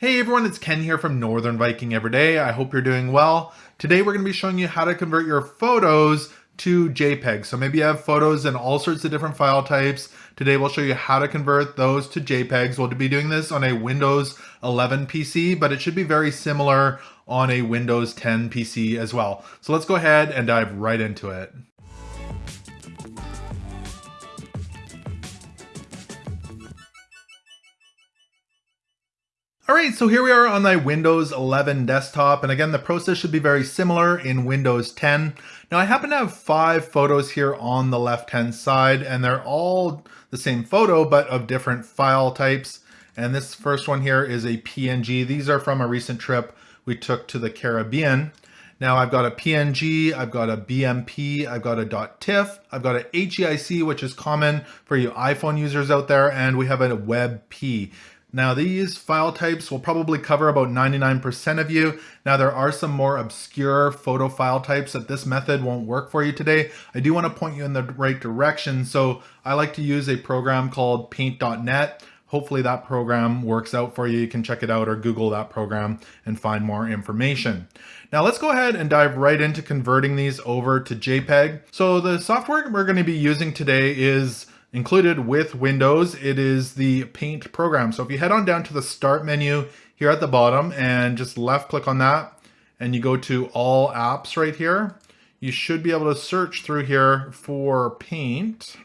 Hey everyone, it's Ken here from Northern Viking Everyday. I hope you're doing well. Today we're going to be showing you how to convert your photos to JPEG. So maybe you have photos in all sorts of different file types. Today we'll show you how to convert those to JPEGs. We'll be doing this on a Windows 11 PC, but it should be very similar on a Windows 10 PC as well. So let's go ahead and dive right into it. All right, so here we are on my Windows 11 desktop. And again, the process should be very similar in Windows 10. Now I happen to have five photos here on the left-hand side and they're all the same photo, but of different file types. And this first one here is a PNG. These are from a recent trip we took to the Caribbean. Now I've got a PNG, I've got a BMP, I've got a .tiff, I've got a HEIC, which is common for you iPhone users out there, and we have a WebP. Now these file types will probably cover about 99% of you. Now there are some more obscure photo file types that this method won't work for you today. I do want to point you in the right direction. So I like to use a program called paint.net. Hopefully that program works out for you. You can check it out or Google that program and find more information. Now let's go ahead and dive right into converting these over to JPEG. So the software we're going to be using today is Included with Windows, it is the Paint program. So if you head on down to the Start menu here at the bottom and just left click on that and you go to All Apps right here, you should be able to search through here for Paint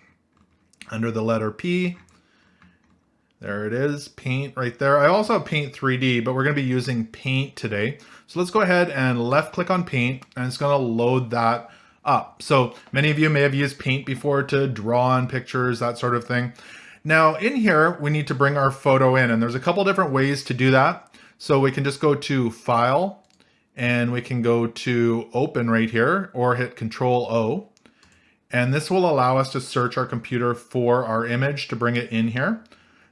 under the letter P. There it is, Paint right there. I also have Paint 3D, but we're going to be using Paint today. So let's go ahead and left click on Paint and it's going to load that up. So many of you may have used Paint before to draw on pictures, that sort of thing. Now in here, we need to bring our photo in and there's a couple different ways to do that. So we can just go to File and we can go to Open right here or hit Control O. And this will allow us to search our computer for our image to bring it in here.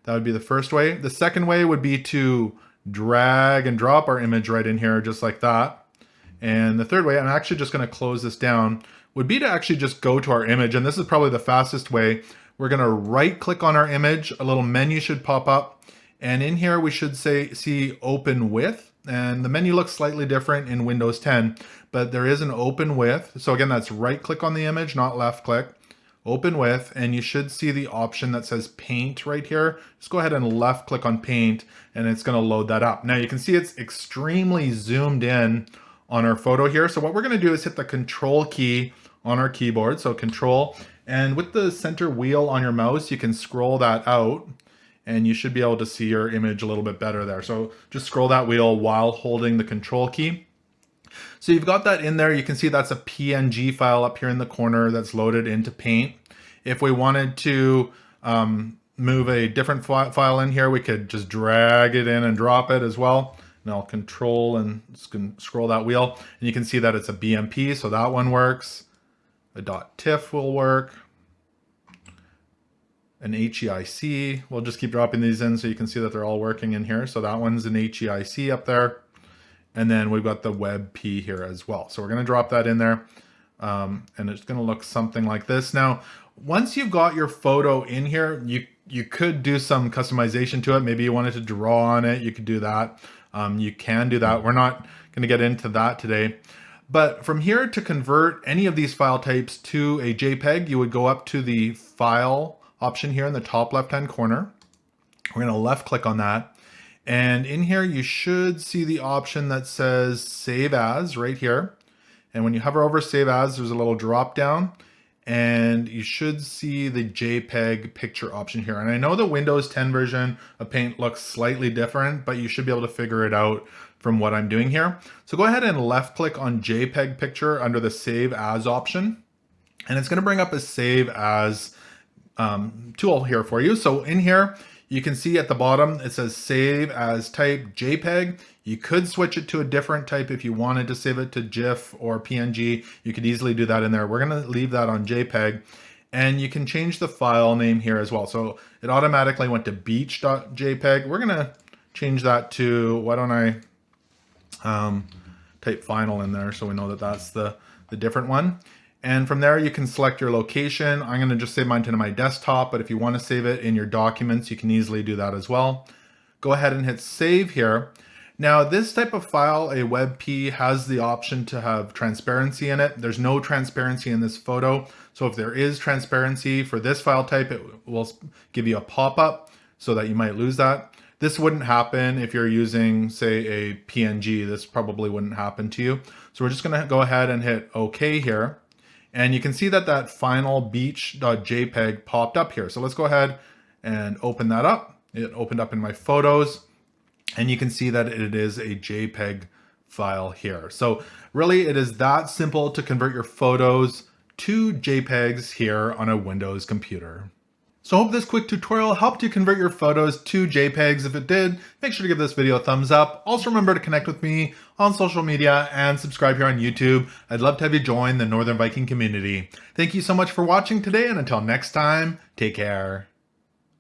That would be the first way. The second way would be to drag and drop our image right in here just like that. And the third way, I'm actually just going to close this down, would be to actually just go to our image. And this is probably the fastest way. We're going to right click on our image. A little menu should pop up. And in here, we should say see open with. And the menu looks slightly different in Windows 10, but there is an open with. So again, that's right click on the image, not left click. Open with, and you should see the option that says paint right here. Just go ahead and left click on paint, and it's gonna load that up. Now you can see it's extremely zoomed in on our photo here. So what we're gonna do is hit the control key on our keyboard. So control, and with the center wheel on your mouse, you can scroll that out and you should be able to see your image a little bit better there. So just scroll that wheel while holding the control key. So you've got that in there. You can see that's a PNG file up here in the corner that's loaded into Paint. If we wanted to um, move a different file in here, we could just drag it in and drop it as well and I'll control and scroll that wheel. And you can see that it's a BMP so that one works. A dot .tiff will work. An HEIC we'll just keep dropping these in so you can see that they're all working in here. So that one's an HEIC up there. And then we've got the WebP here as well. So we're going to drop that in there. Um, and it's going to look something like this. Now once you've got your photo in here you you could do some customization to it. Maybe you wanted to draw on it you could do that um, you can do that. We're not going to get into that today. But from here to convert any of these file types to a JPEG, you would go up to the File option here in the top left-hand corner. We're going to left click on that. And in here, you should see the option that says Save As right here. And when you hover over Save As, there's a little drop down and you should see the JPEG picture option here. And I know the Windows 10 version of Paint looks slightly different, but you should be able to figure it out from what I'm doing here. So go ahead and left click on JPEG picture under the Save As option. And it's gonna bring up a Save As um, tool here for you. So in here, you can see at the bottom, it says save as type JPEG. You could switch it to a different type if you wanted to save it to GIF or PNG. You could easily do that in there. We're gonna leave that on JPEG and you can change the file name here as well. So it automatically went to beach.jpg. We're gonna change that to, why don't I um, type final in there so we know that that's the, the different one. And from there, you can select your location. I'm gonna just save mine to my desktop, but if you wanna save it in your documents, you can easily do that as well. go ahead and hit save here. Now this type of file, a WebP, has the option to have transparency in it. There's no transparency in this photo. So if there is transparency for this file type, it will give you a pop-up so that you might lose that. This wouldn't happen if you're using, say, a PNG. This probably wouldn't happen to you. So we're just going to go ahead and hit OK here. And you can see that that final beach.jpg popped up here. So let's go ahead and open that up. It opened up in my photos and you can see that it is a JPEG file here. So really it is that simple to convert your photos to JPEGs here on a Windows computer. So I hope this quick tutorial helped you convert your photos to JPEGs. If it did, make sure to give this video a thumbs up. Also remember to connect with me on social media and subscribe here on YouTube. I'd love to have you join the Northern Viking community. Thank you so much for watching today and until next time, take care.